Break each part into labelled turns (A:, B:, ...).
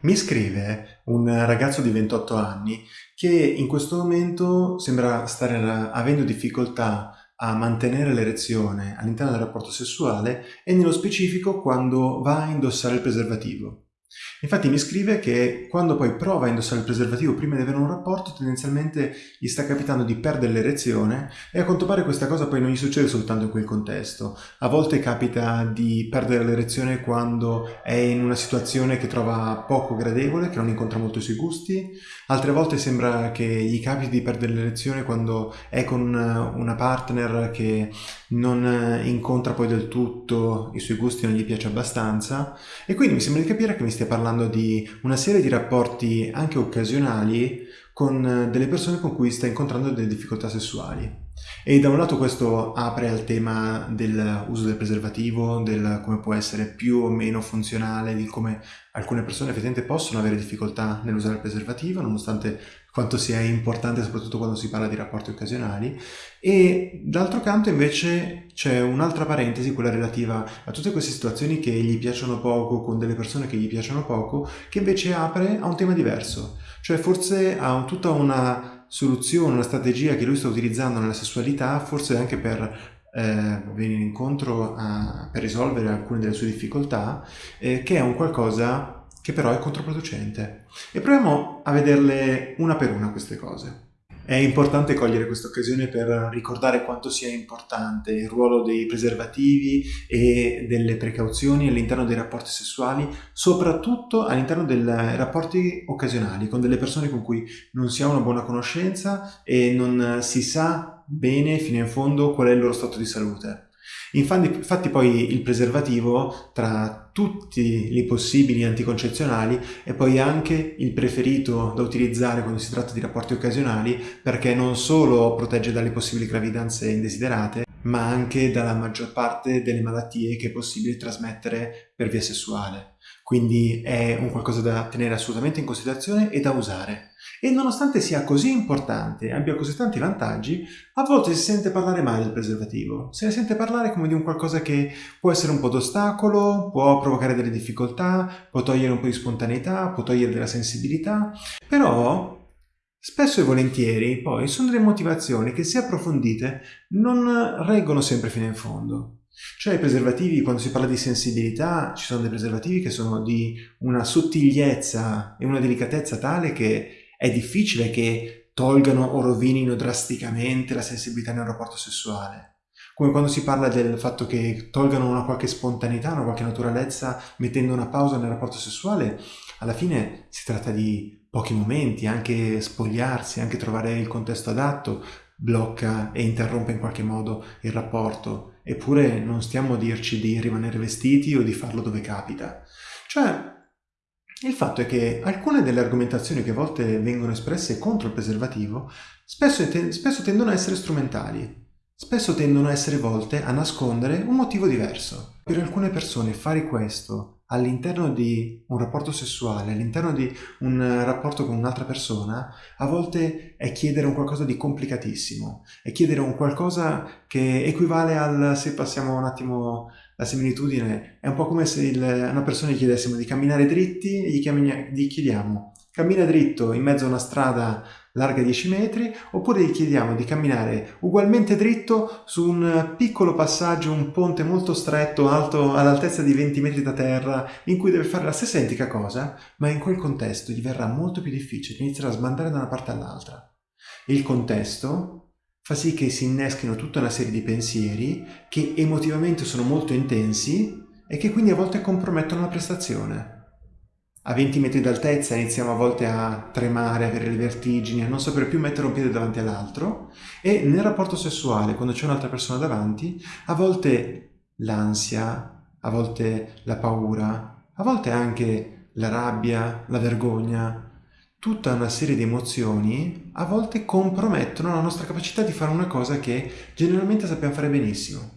A: Mi scrive un ragazzo di 28 anni che in questo momento sembra stare avendo difficoltà a mantenere l'erezione all'interno del rapporto sessuale e nello specifico quando va a indossare il preservativo. Infatti mi scrive che quando poi prova a indossare il preservativo prima di avere un rapporto tendenzialmente gli sta capitando di perdere l'erezione e a quanto pare questa cosa poi non gli succede soltanto in quel contesto. A volte capita di perdere l'erezione quando è in una situazione che trova poco gradevole, che non incontra molto i suoi gusti, altre volte sembra che gli capiti di perdere l'erezione quando è con una partner che non incontra poi del tutto i suoi gusti, non gli piace abbastanza e quindi mi sembra di capire che mi stia parlando parlando di una serie di rapporti anche occasionali con eh, delle persone con cui sta incontrando delle difficoltà sessuali. E da un lato questo apre al tema dell'uso del preservativo, del come può essere più o meno funzionale, di come alcune persone effettivamente possono avere difficoltà nell'usare il preservativo, nonostante quanto sia importante soprattutto quando si parla di rapporti occasionali. E d'altro canto invece c'è un'altra parentesi, quella relativa a tutte queste situazioni che gli piacciono poco, con delle persone che gli piacciono poco, che invece apre a un tema diverso, cioè forse a tutta una soluzione, una strategia che lui sta utilizzando nella sessualità, forse anche per eh, venire incontro a, per risolvere alcune delle sue difficoltà, eh, che è un qualcosa che però è controproducente. E proviamo a vederle una per una queste cose. È importante cogliere questa occasione per ricordare quanto sia importante il ruolo dei preservativi e delle precauzioni all'interno dei rapporti sessuali, soprattutto all'interno dei rapporti occasionali, con delle persone con cui non si ha una buona conoscenza e non si sa bene fino in fondo qual è il loro stato di salute. Infatti, poi il preservativo tra tutti i possibili anticoncezionali è poi anche il preferito da utilizzare quando si tratta di rapporti occasionali perché non solo protegge dalle possibili gravidanze indesiderate ma anche dalla maggior parte delle malattie che è possibile trasmettere per via sessuale. Quindi è un qualcosa da tenere assolutamente in considerazione e da usare. E nonostante sia così importante e abbia così tanti vantaggi, a volte si sente parlare male del preservativo. Se ne sente parlare come di un qualcosa che può essere un po' d'ostacolo, può provocare delle difficoltà, può togliere un po' di spontaneità, può togliere della sensibilità. Però Spesso e volentieri, poi, sono delle motivazioni che, se approfondite, non reggono sempre fino in fondo. Cioè i preservativi, quando si parla di sensibilità, ci sono dei preservativi che sono di una sottigliezza e una delicatezza tale che è difficile che tolgano o rovinino drasticamente la sensibilità nel rapporto sessuale. Come quando si parla del fatto che tolgano una qualche spontaneità, una qualche naturalezza, mettendo una pausa nel rapporto sessuale, alla fine si tratta di pochi momenti, anche spogliarsi, anche trovare il contesto adatto, blocca e interrompe in qualche modo il rapporto. Eppure non stiamo a dirci di rimanere vestiti o di farlo dove capita. Cioè, il fatto è che alcune delle argomentazioni che a volte vengono espresse contro il preservativo spesso, te spesso tendono a essere strumentali, spesso tendono a essere volte a nascondere un motivo diverso. Per alcune persone fare questo all'interno di un rapporto sessuale, all'interno di un rapporto con un'altra persona, a volte è chiedere un qualcosa di complicatissimo, è chiedere un qualcosa che equivale al, se passiamo un attimo la similitudine, è un po' come se il, una persona gli chiedessimo di camminare dritti e gli, gli chiediamo cammina dritto in mezzo a una strada larga 10 metri, oppure gli chiediamo di camminare ugualmente dritto su un piccolo passaggio, un ponte molto stretto, alto all'altezza di 20 metri da terra, in cui deve fare la stessa identica cosa, ma in quel contesto gli verrà molto più difficile, inizierà a sbandare da una parte all'altra. Il contesto fa sì che si inneschino tutta una serie di pensieri che emotivamente sono molto intensi e che quindi a volte compromettono la prestazione. A 20 metri d'altezza iniziamo a volte a tremare, avere le vertigini, a non sapere più mettere un piede davanti all'altro e nel rapporto sessuale, quando c'è un'altra persona davanti, a volte l'ansia, a volte la paura, a volte anche la rabbia, la vergogna, tutta una serie di emozioni a volte compromettono la nostra capacità di fare una cosa che generalmente sappiamo fare benissimo.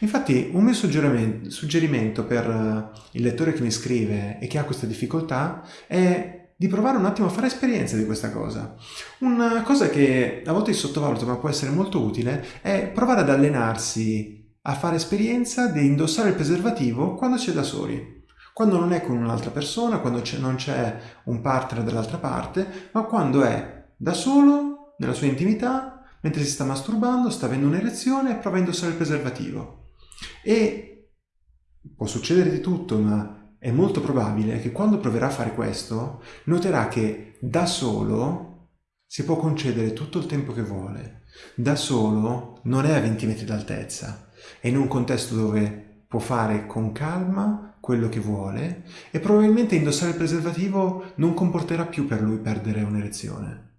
A: Infatti un mio suggerimento, per eh, il lettore che mi scrive e che ha questa difficoltà è di provare un attimo a fare esperienza di questa cosa. Una cosa che a volte si sottovaluta ma può essere molto utile è provare ad allenarsi a fare esperienza di indossare il preservativo quando si è da soli quando non è con un'altra persona, quando non c'è un partner dall'altra parte, ma quando è da solo, nella sua intimità, mentre si sta masturbando, sta avendo un'erezione e prova a indossare il preservativo. E può succedere di tutto, ma è molto probabile che quando proverà a fare questo, noterà che da solo si può concedere tutto il tempo che vuole. Da solo non è a 20 metri d'altezza, è in un contesto dove può fare con calma quello che vuole e probabilmente indossare il preservativo non comporterà più per lui perdere un'erezione.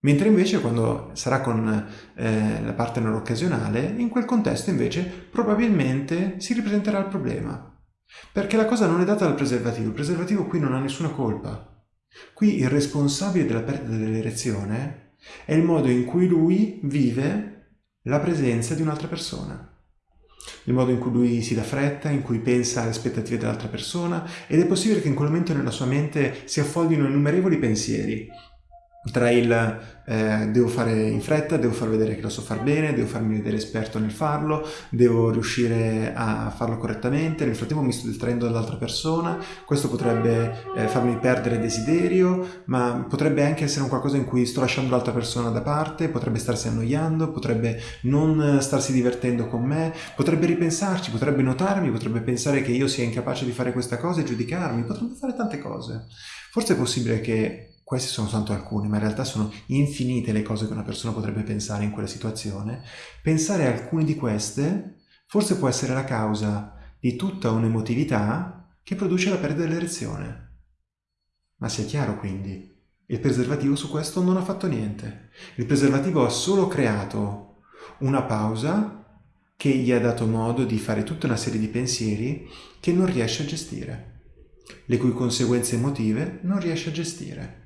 A: Mentre invece quando sarà con eh, la partner occasionale, in quel contesto invece probabilmente si ripresenterà il problema. Perché la cosa non è data dal preservativo, il preservativo qui non ha nessuna colpa. Qui il responsabile della perdita dell'erezione è il modo in cui lui vive la presenza di un'altra persona. Il modo in cui lui si dà fretta, in cui pensa alle aspettative dell'altra persona ed è possibile che in quel momento nella sua mente si affollino innumerevoli pensieri tra il eh, devo fare in fretta, devo far vedere che lo so far bene, devo farmi vedere esperto nel farlo, devo riuscire a farlo correttamente, nel frattempo mi sto distraendo dall'altra persona, questo potrebbe eh, farmi perdere desiderio, ma potrebbe anche essere un qualcosa in cui sto lasciando l'altra persona da parte, potrebbe starsi annoiando, potrebbe non starsi divertendo con me, potrebbe ripensarci, potrebbe notarmi, potrebbe pensare che io sia incapace di fare questa cosa e giudicarmi, potrebbe fare tante cose. Forse è possibile che questi sono soltanto alcuni, ma in realtà sono infinite le cose che una persona potrebbe pensare in quella situazione, pensare a alcune di queste forse può essere la causa di tutta un'emotività che produce la perdita dell'erezione. Ma sia chiaro quindi, il preservativo su questo non ha fatto niente. Il preservativo ha solo creato una pausa che gli ha dato modo di fare tutta una serie di pensieri che non riesce a gestire, le cui conseguenze emotive non riesce a gestire.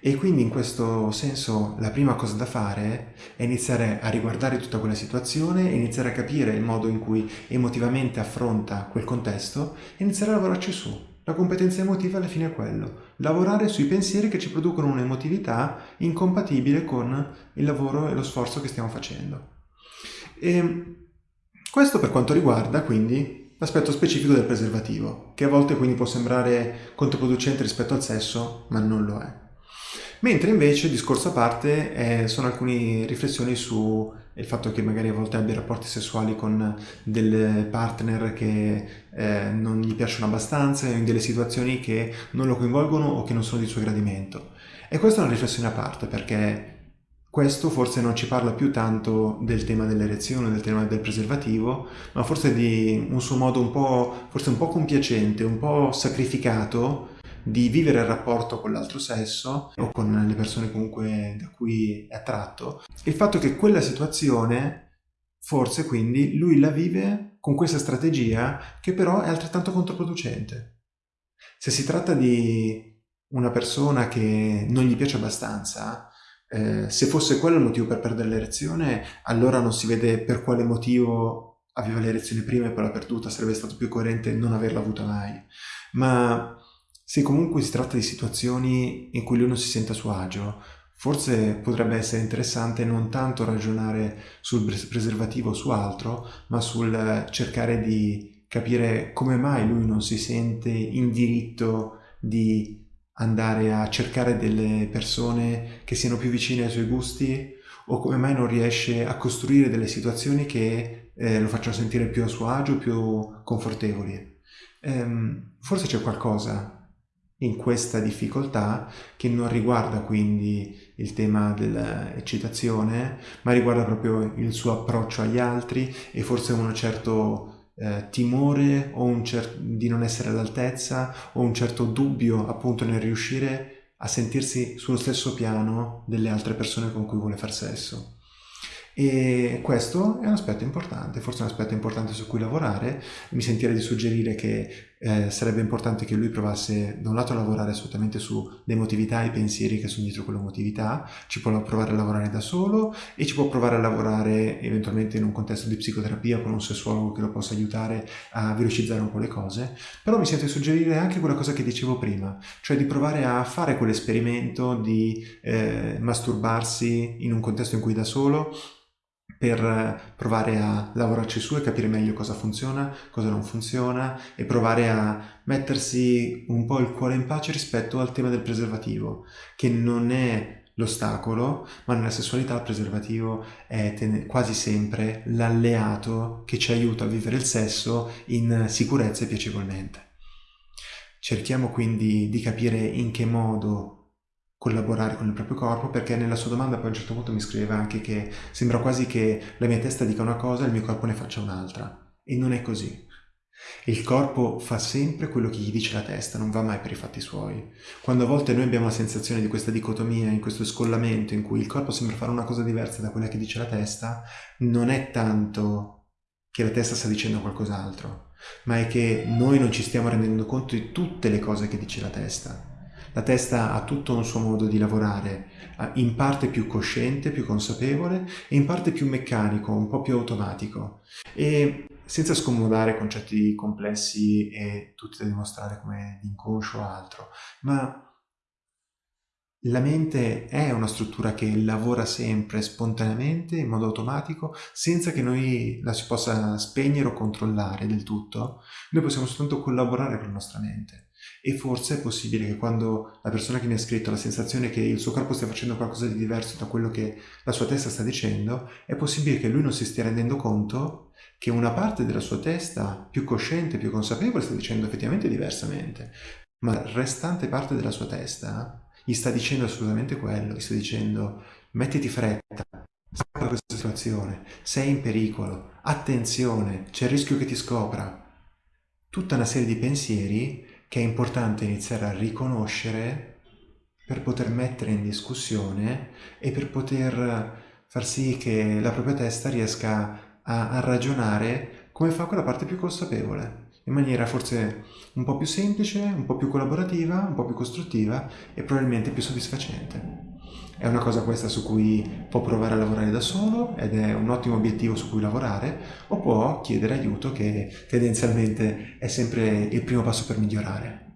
A: E quindi in questo senso la prima cosa da fare è iniziare a riguardare tutta quella situazione, iniziare a capire il modo in cui emotivamente affronta quel contesto e iniziare a lavorarci su. La competenza emotiva alla fine è quello, lavorare sui pensieri che ci producono un'emotività incompatibile con il lavoro e lo sforzo che stiamo facendo. E questo per quanto riguarda quindi l'aspetto specifico del preservativo, che a volte quindi può sembrare controproducente rispetto al sesso, ma non lo è. Mentre invece, discorso a parte, eh, sono alcune riflessioni sul fatto che magari a volte abbia rapporti sessuali con delle partner che eh, non gli piacciono abbastanza, in delle situazioni che non lo coinvolgono o che non sono di suo gradimento. E questa è una riflessione a parte perché questo forse non ci parla più tanto del tema dell'erezione, del tema del preservativo, ma forse di un suo modo un po', forse un po' compiacente, un po' sacrificato di vivere il rapporto con l'altro sesso o con le persone comunque da cui è attratto, il fatto che quella situazione, forse quindi, lui la vive con questa strategia che però è altrettanto controproducente. Se si tratta di una persona che non gli piace abbastanza, eh, se fosse quello il motivo per perdere l'erezione, allora non si vede per quale motivo aveva l'erezione prima e poi l'ha perduta, sarebbe stato più coerente non averla avuta mai. Ma se comunque si tratta di situazioni in cui lui non si sente a suo agio, forse potrebbe essere interessante non tanto ragionare sul preservativo o su altro, ma sul cercare di capire come mai lui non si sente in diritto di andare a cercare delle persone che siano più vicine ai suoi gusti o come mai non riesce a costruire delle situazioni che eh, lo facciano sentire più a suo agio, più confortevoli. Ehm, forse c'è qualcosa in questa difficoltà che non riguarda quindi il tema dell'eccitazione ma riguarda proprio il suo approccio agli altri e forse un certo eh, timore o un cer- di non essere all'altezza o un certo dubbio appunto nel riuscire a sentirsi sullo stesso piano delle altre persone con cui vuole far sesso. E questo è un aspetto importante, forse un aspetto importante su cui lavorare. Mi sentirei di suggerire che eh, sarebbe importante che lui provasse da un lato a lavorare assolutamente sull'emotività e i pensieri che sono dietro quell'emotività, ci può provare a lavorare da solo e ci può provare a lavorare eventualmente in un contesto di psicoterapia con un sessuologo che lo possa aiutare a velocizzare un po' le cose. Però mi sento di suggerire anche quella cosa che dicevo prima, cioè di provare a fare quell'esperimento di eh, masturbarsi in un contesto in cui da solo per provare a lavorarci su e capire meglio cosa funziona, cosa non funziona e provare a mettersi un po' il cuore in pace rispetto al tema del preservativo, che non è l'ostacolo, ma nella sessualità il preservativo è quasi sempre l'alleato che ci aiuta a vivere il sesso in sicurezza e piacevolmente. Cerchiamo quindi di capire in che modo collaborare con il proprio corpo perché nella sua domanda poi a un certo punto mi scriveva anche che sembra quasi che la mia testa dica una cosa e il mio corpo ne faccia un'altra e non è così. Il corpo fa sempre quello che gli dice la testa, non va mai per i fatti suoi. Quando a volte noi abbiamo la sensazione di questa dicotomia, in questo scollamento in cui il corpo sembra fare una cosa diversa da quella che dice la testa, non è tanto che la testa sta dicendo qualcos'altro, ma è che noi non ci stiamo rendendo conto di tutte le cose che dice la testa la testa ha tutto un suo modo di lavorare, in parte più cosciente, più consapevole e in parte più meccanico, un po' più automatico. E senza scomodare concetti complessi e tutti da dimostrare come inconscio o altro, ma la mente è una struttura che lavora sempre spontaneamente, in modo automatico, senza che noi la si possa spegnere o controllare del tutto. Noi possiamo soltanto collaborare con la nostra mente. E forse è possibile che quando la persona che mi ha scritto ha la sensazione che il suo corpo stia facendo qualcosa di diverso da quello che la sua testa sta dicendo, è possibile che lui non si stia rendendo conto che una parte della sua testa più cosciente, più consapevole, sta dicendo effettivamente diversamente, ma la restante parte della sua testa gli sta dicendo assolutamente quello, gli sta dicendo mettiti fretta, scappa da questa situazione, sei in pericolo, attenzione, c'è il rischio che ti scopra. Tutta una serie di pensieri che è importante iniziare a riconoscere per poter mettere in discussione e per poter far sì che la propria testa riesca a, a ragionare come fa quella parte più consapevole, in maniera forse un po' più semplice, un po' più collaborativa, un po' più costruttiva e probabilmente più soddisfacente. È una cosa questa su cui può provare a lavorare da solo ed è un ottimo obiettivo su cui lavorare o può chiedere aiuto che tendenzialmente è sempre il primo passo per migliorare.